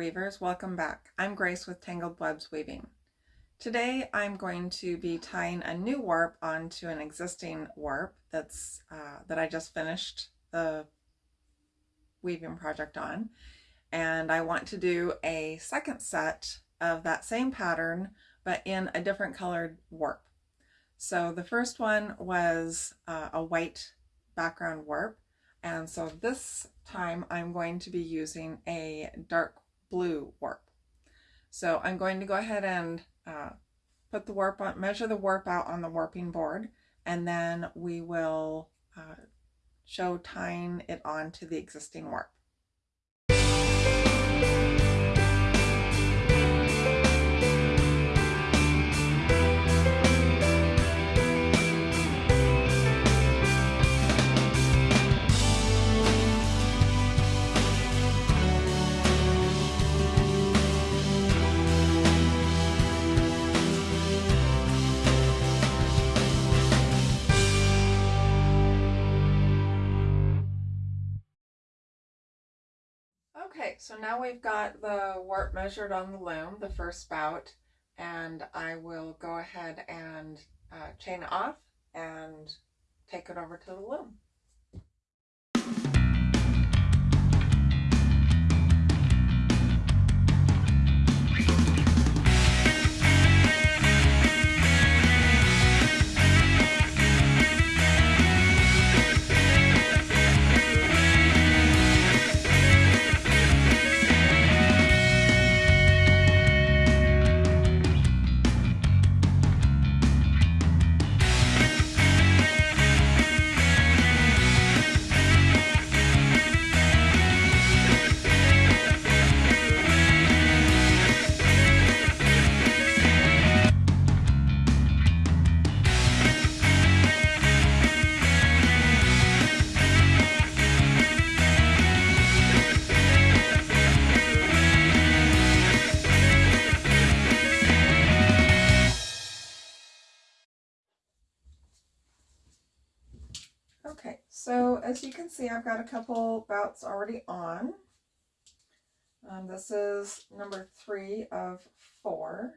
Weavers, welcome back. I'm Grace with Tangled Webs Weaving. Today I'm going to be tying a new warp onto an existing warp that's uh, that I just finished the weaving project on and I want to do a second set of that same pattern but in a different colored warp. So the first one was uh, a white background warp and so this time I'm going to be using a dark blue warp. So I'm going to go ahead and uh, put the warp on, measure the warp out on the warping board, and then we will uh, show tying it on to the existing warp. Okay, so now we've got the warp measured on the loom, the first bout, and I will go ahead and uh, chain off and take it over to the loom. So as you can see, I've got a couple bouts already on. Um, this is number three of four.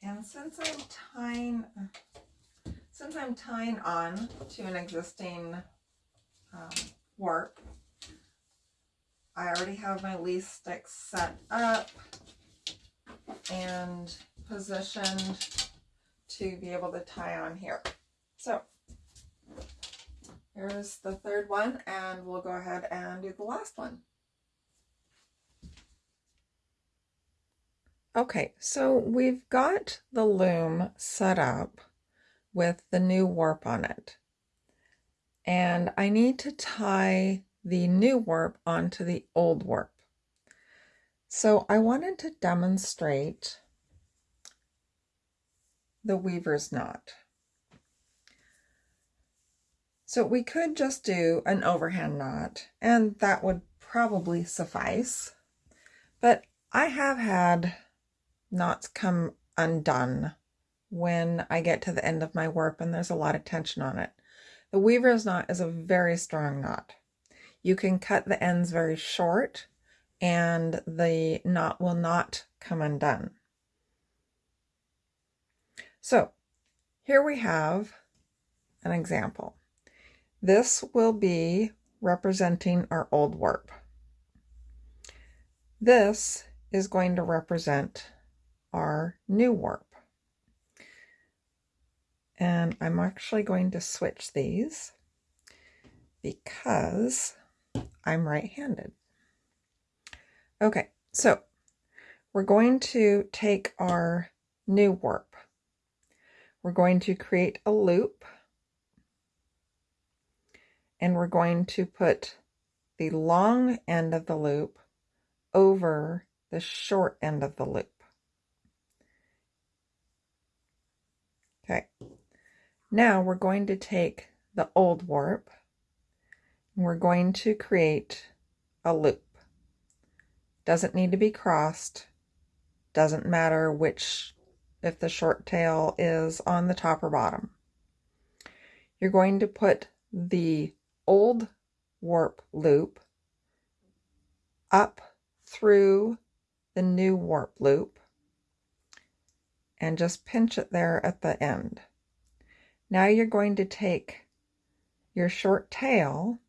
And since I'm tying, since I'm tying on to an existing um, warp, I already have my leaf sticks set up and positioned to be able to tie on here. So here's the third one and we'll go ahead and do the last one. Okay, so we've got the loom set up with the new warp on it. And I need to tie the new warp onto the old warp. So I wanted to demonstrate the weaver's knot. So we could just do an overhand knot and that would probably suffice. But I have had knots come undone when I get to the end of my warp and there's a lot of tension on it. The weaver's knot is a very strong knot. You can cut the ends very short and the knot will not come undone. So here we have an example. This will be representing our old warp. This is going to represent our new warp. And I'm actually going to switch these because I'm right-handed. Okay, so we're going to take our new warp. We're going to create a loop and we're going to put the long end of the loop over the short end of the loop. Okay, now we're going to take the old warp we're going to create a loop. Doesn't need to be crossed. Doesn't matter which if the short tail is on the top or bottom. You're going to put the old warp loop up through the new warp loop and just pinch it there at the end. Now you're going to take your short tail,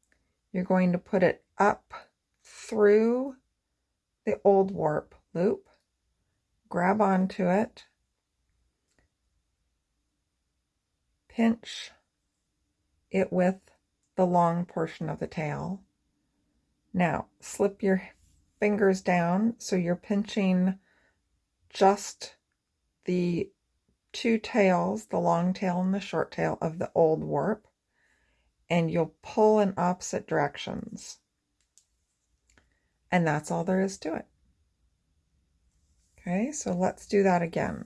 you're going to put it up through the old warp loop, grab onto it, pinch it with the long portion of the tail. Now slip your fingers down so you're pinching just the two tails, the long tail and the short tail of the old warp, and you'll pull in opposite directions. And that's all there is to it. Okay, so let's do that again.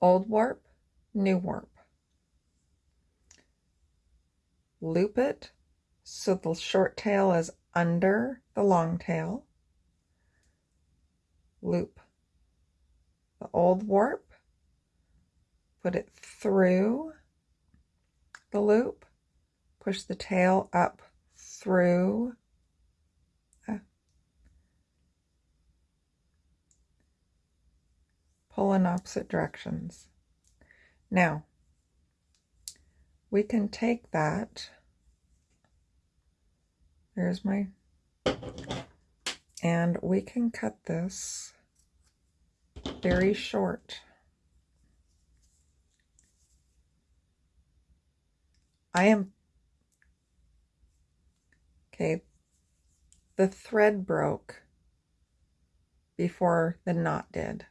Old warp, new warp. Loop it so the short tail is under the long tail. Loop the old warp, put it through the loop, push the tail up through pull in opposite directions. Now, we can take that there's my, and we can cut this very short. I am, okay, the thread broke before the knot did.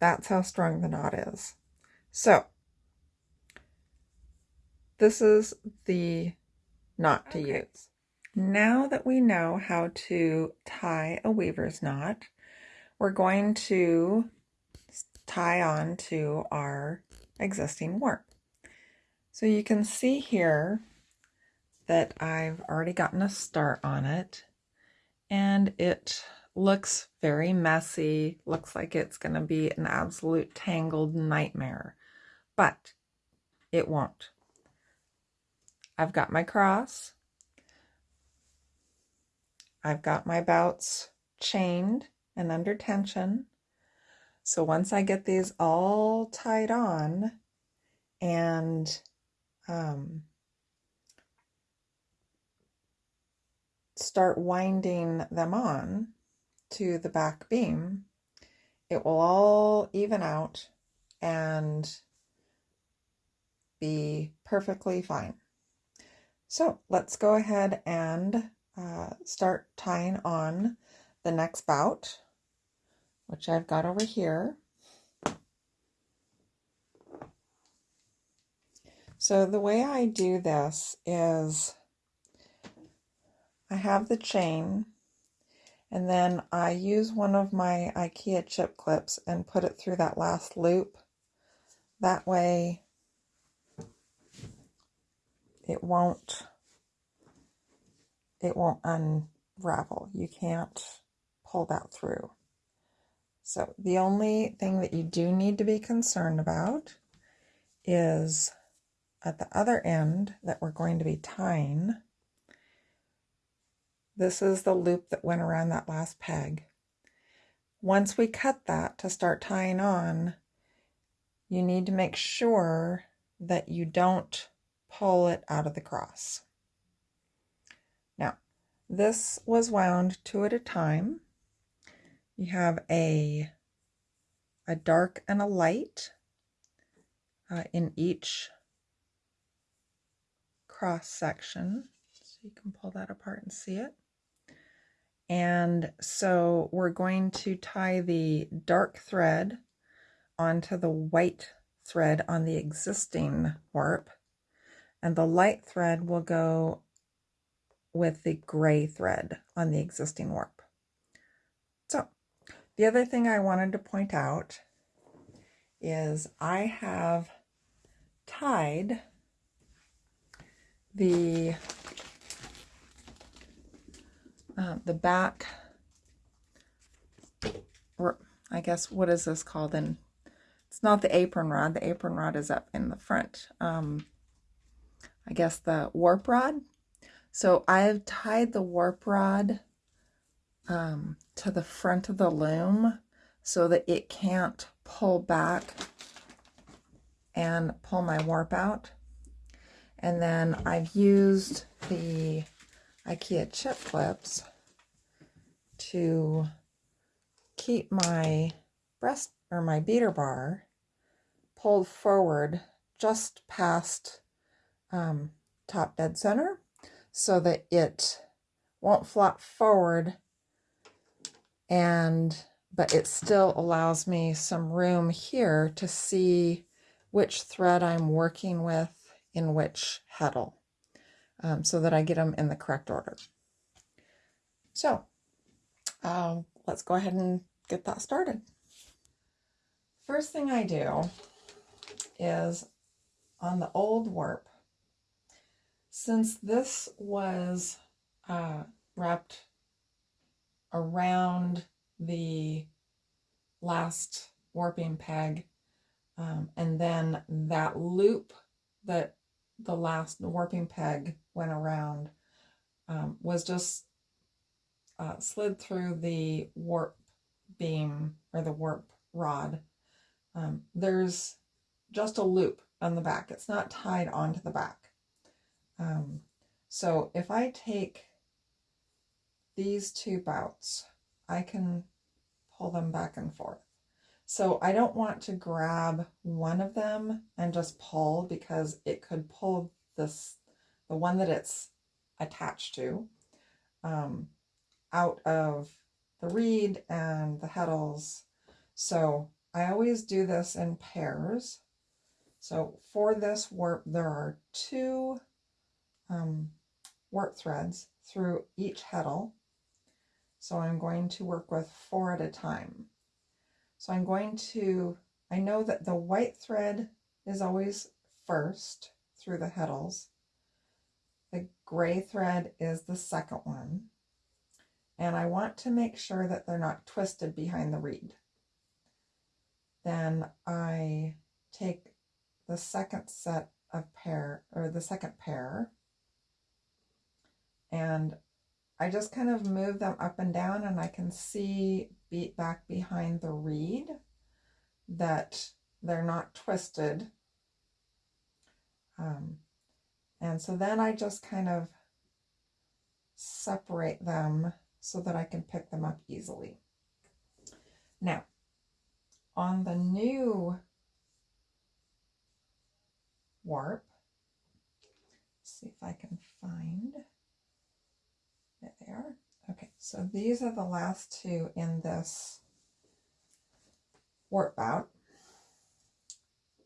That's how strong the knot is. So, this is the knot to okay. use. Now that we know how to tie a weaver's knot, we're going to tie on to our existing warp. So you can see here that I've already gotten a start on it and it looks very messy, looks like it's going to be an absolute tangled nightmare, but it won't. I've got my cross, I've got my bouts chained and under tension. So once I get these all tied on and um, start winding them on to the back beam, it will all even out and be perfectly fine. So let's go ahead and uh, start tying on the next bout, which I've got over here. So the way I do this is I have the chain and then I use one of my Ikea chip clips and put it through that last loop. That way it won't it won't unravel. You can't pull that through. So the only thing that you do need to be concerned about is at the other end that we're going to be tying. This is the loop that went around that last peg. Once we cut that to start tying on, you need to make sure that you don't pull it out of the cross. Now, this was wound two at a time. You have a, a dark and a light uh, in each cross section. So you can pull that apart and see it. And so we're going to tie the dark thread onto the white thread on the existing warp. And the light thread will go with the gray thread on the existing warp. The other thing I wanted to point out is I have tied the uh, the back, or I guess, what is this called? And it's not the apron rod. The apron rod is up in the front. Um, I guess the warp rod. So I've tied the warp rod um, to the front of the loom so that it can't pull back and pull my warp out. And then I've used the IKEA chip clips to keep my breast or my beater bar pulled forward just past um, top dead center so that it won't flop forward and but it still allows me some room here to see which thread I'm working with in which heddle um, so that I get them in the correct order. So um, let's go ahead and get that started. First thing I do is on the old warp, since this was uh, wrapped around the last warping peg um, and then that loop that the last warping peg went around um, was just uh, slid through the warp beam or the warp rod. Um, there's just a loop on the back. It's not tied onto the back. Um, so if I take these two bouts, I can pull them back and forth. So I don't want to grab one of them and just pull because it could pull this, the one that it's attached to, um, out of the reed and the heddles. So I always do this in pairs. So for this warp, there are two um, warp threads through each heddle. So I'm going to work with four at a time. So I'm going to, I know that the white thread is always first through the heddles. The gray thread is the second one. And I want to make sure that they're not twisted behind the reed. Then I take the second set of pair, or the second pair, and I just kind of move them up and down and I can see beat back behind the reed that they're not twisted. Um, and so then I just kind of separate them so that I can pick them up easily. Now, on the new warp, see if I can find Okay, so these are the last two in this warp bout.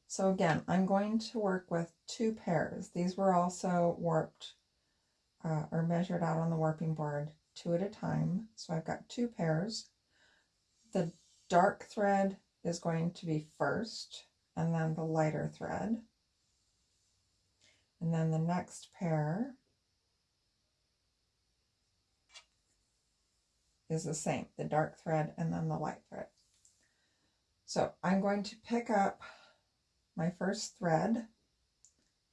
So again, I'm going to work with two pairs. These were also warped uh, or measured out on the warping board two at a time. So I've got two pairs. The dark thread is going to be first and then the lighter thread. And then the next pair is the same, the dark thread and then the light thread. So I'm going to pick up my first thread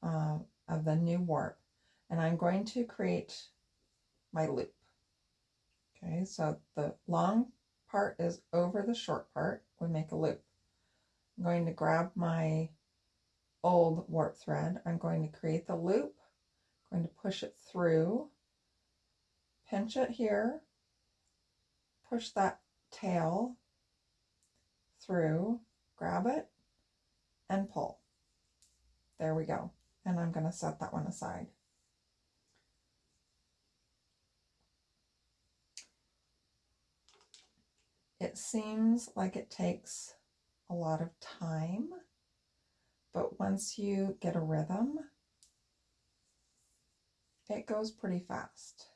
uh, of the new warp and I'm going to create my loop. Okay, so the long part is over the short part. We make a loop. I'm going to grab my old warp thread. I'm going to create the loop. I'm going to push it through, pinch it here, push that tail through, grab it, and pull. There we go. And I'm going to set that one aside. It seems like it takes a lot of time, but once you get a rhythm, it goes pretty fast.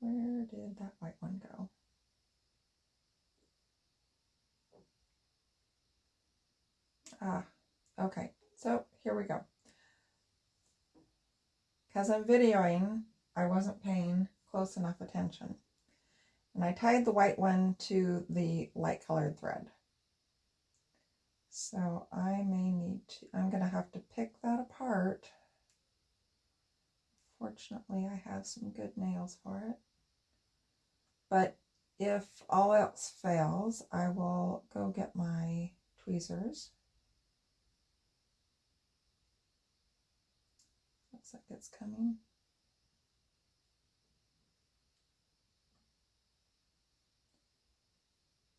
Where did that white one go? Ah, okay. So here we go. Because I'm videoing, I wasn't paying close enough attention. And I tied the white one to the light colored thread. So I may need to, I'm going to have to pick that apart. Fortunately, I have some good nails for it. But if all else fails, I will go get my tweezers. Looks like it's coming.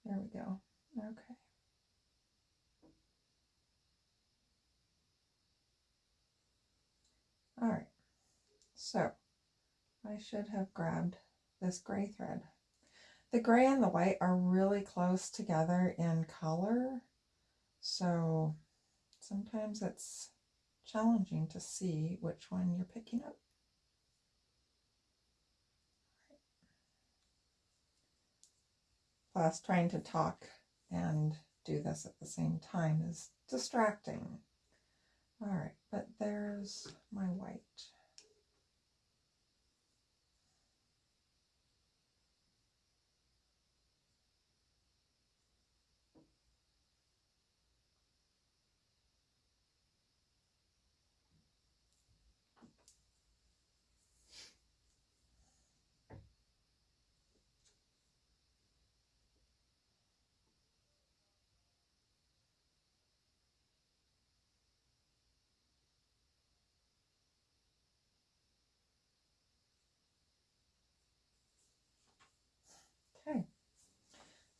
There we go. Okay. All right, so I should have grabbed this gray thread. The gray and the white are really close together in color, so sometimes it's challenging to see which one you're picking up. Plus, trying to talk and do this at the same time is distracting. All right, but there's my white.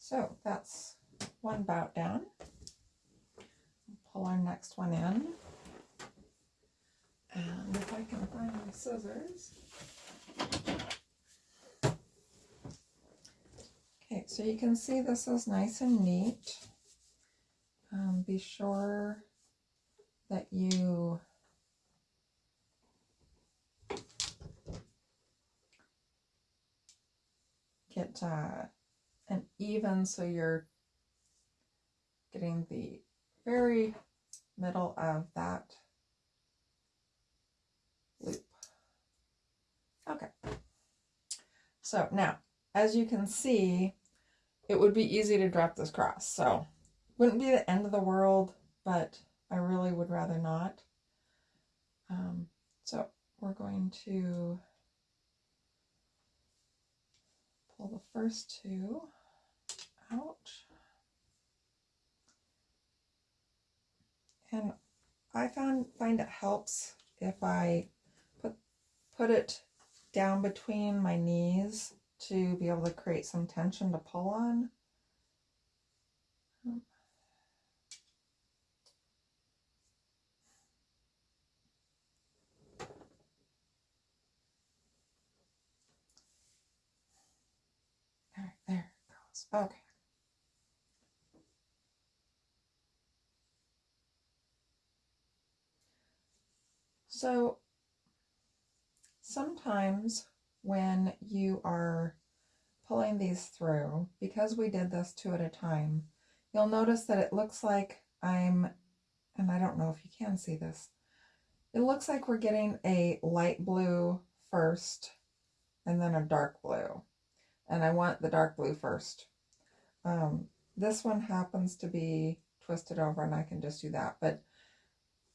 So that's one bout down. Pull our next one in. And if I can find my scissors. Okay, so you can see this is nice and neat. Um, be sure that you get uh, and even so you're getting the very middle of that loop. Okay. So now, as you can see, it would be easy to drop this cross. So wouldn't be the end of the world, but I really would rather not. Um, so we're going to pull the first two out. And I found find it helps if I put put it down between my knees to be able to create some tension to pull on. there it goes. Okay. So sometimes when you are pulling these through, because we did this two at a time, you'll notice that it looks like I'm, and I don't know if you can see this, it looks like we're getting a light blue first and then a dark blue. And I want the dark blue first. Um, this one happens to be twisted over and I can just do that. But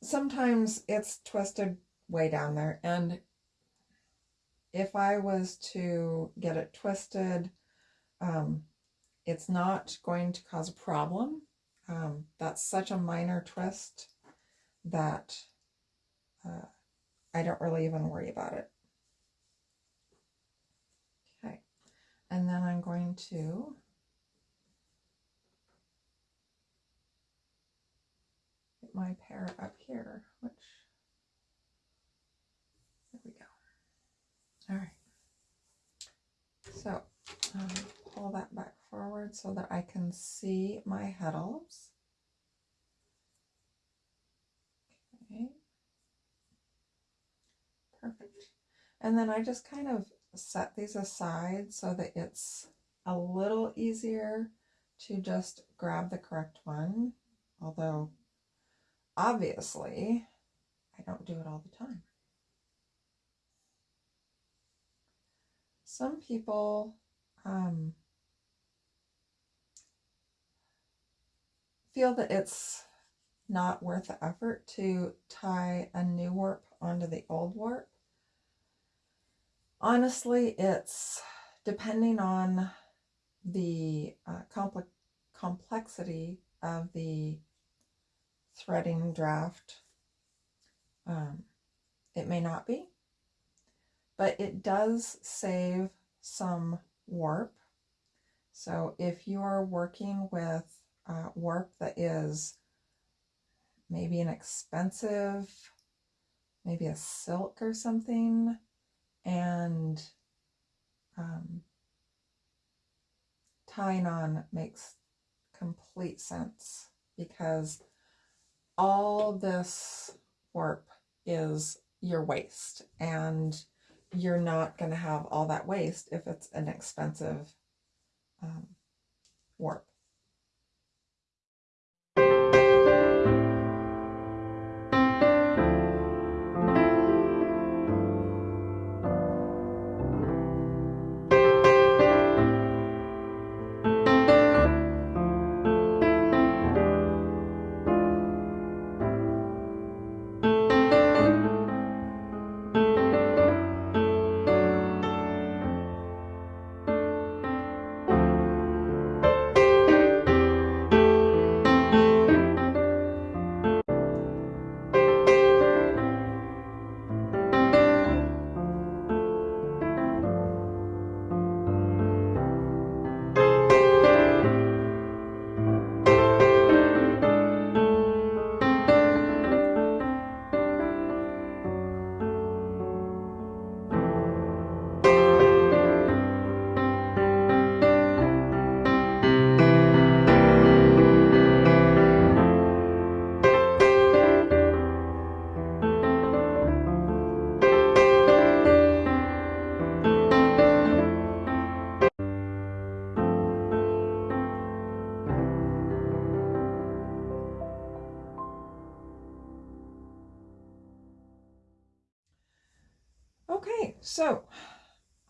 sometimes it's twisted way down there. And if I was to get it twisted, um, it's not going to cause a problem. Um, that's such a minor twist that uh, I don't really even worry about it. Okay, and then I'm going to my pair up here, which, there we go. All right. So um, pull that back forward so that I can see my heddles. Okay. Perfect. And then I just kind of set these aside so that it's a little easier to just grab the correct one, although Obviously, I don't do it all the time. some people um, feel that it's not worth the effort to tie a new warp onto the old warp. Honestly, it's depending on the uh, compl complexity of the threading draft. Um, it may not be, but it does save some warp. So if you're working with uh, warp that is maybe an expensive, maybe a silk or something, and um, tying on makes complete sense because all this warp is your waste and you're not going to have all that waste if it's an expensive um, warp.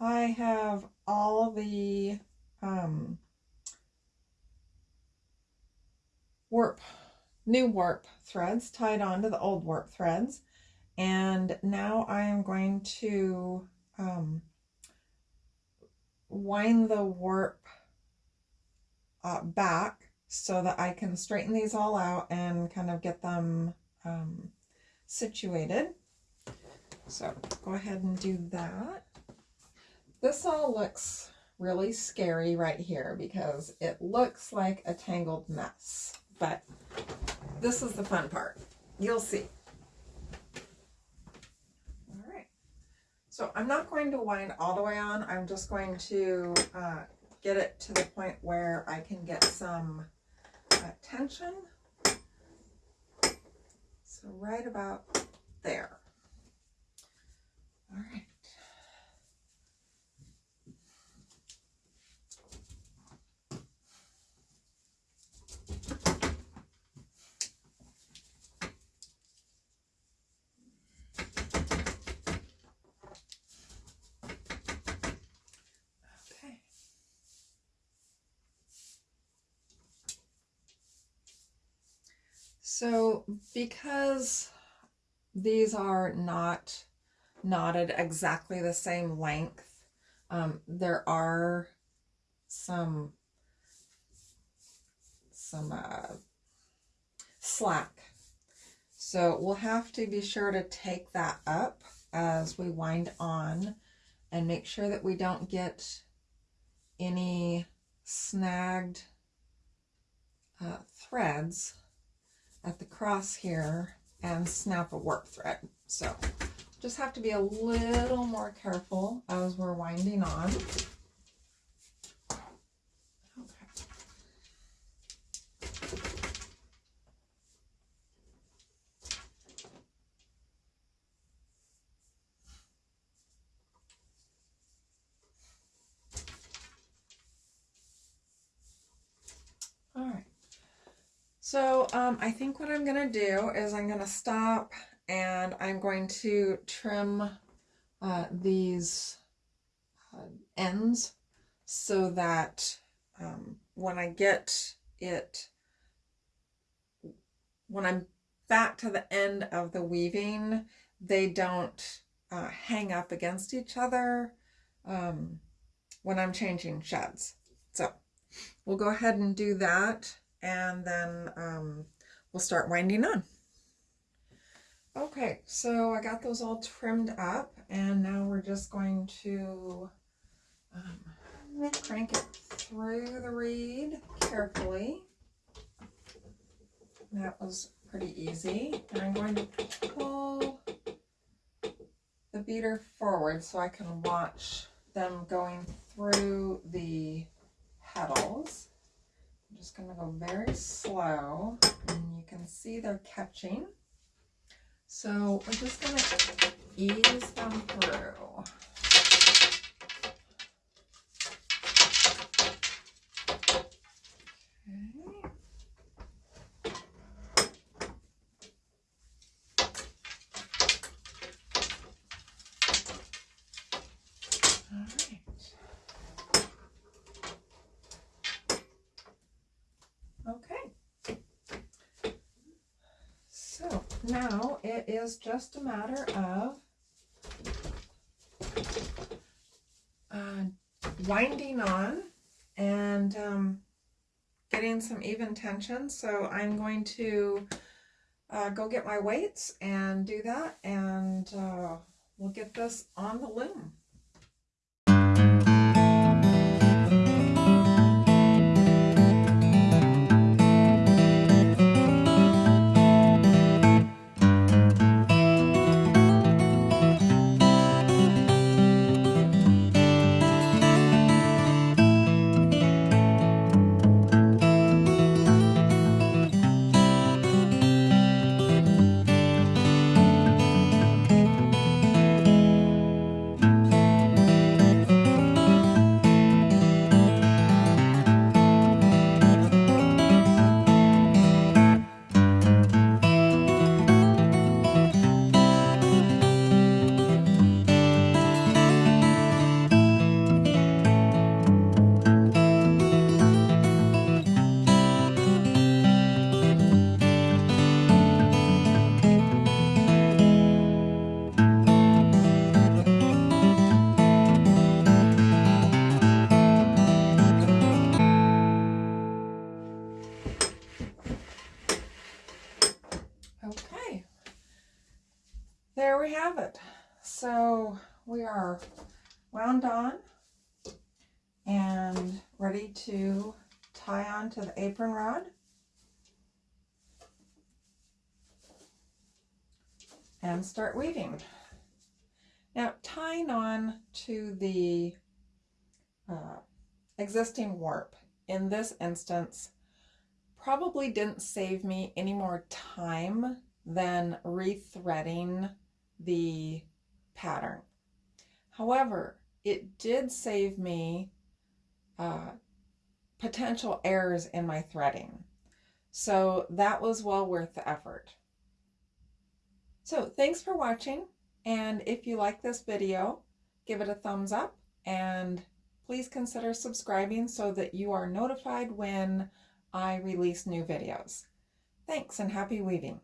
I have all the um, warp, new warp threads tied onto the old warp threads. And now I am going to um, wind the warp uh, back so that I can straighten these all out and kind of get them um, situated. So go ahead and do that. This all looks really scary right here because it looks like a tangled mess, but this is the fun part. You'll see. All right. So I'm not going to wind all the way on. I'm just going to uh, get it to the point where I can get some uh, tension. So right about there. So because these are not knotted exactly the same length. Um, there are some some uh, slack. So we'll have to be sure to take that up as we wind on and make sure that we don't get any snagged uh, threads at the cross here and snap a warp thread. So just have to be a little more careful as we're winding on. All right. So um, I think what I'm going to do is I'm going to stop and I'm going to trim uh, these uh, ends so that um, when I get it, when I'm back to the end of the weaving, they don't uh, hang up against each other um, when I'm changing sheds. So we'll go ahead and do that and then um, we'll start winding on. Okay, so I got those all trimmed up and now we're just going to um, crank it through the reed carefully. That was pretty easy. And I'm going to pull the beater forward so I can watch them going through the heddles. Just going to go very slow and you can see they're catching. So we're just going to ease them through. Now it is just a matter of uh, winding on and um, getting some even tension. So I'm going to uh, go get my weights and do that and uh, we'll get this on the loom. We are wound on and ready to tie on to the apron rod. And start weaving. Now tying on to the uh, existing warp in this instance probably didn't save me any more time than rethreading the pattern. However, it did save me uh, potential errors in my threading. So that was well worth the effort. So thanks for watching. And if you like this video, give it a thumbs up and please consider subscribing so that you are notified when I release new videos. Thanks and happy weaving.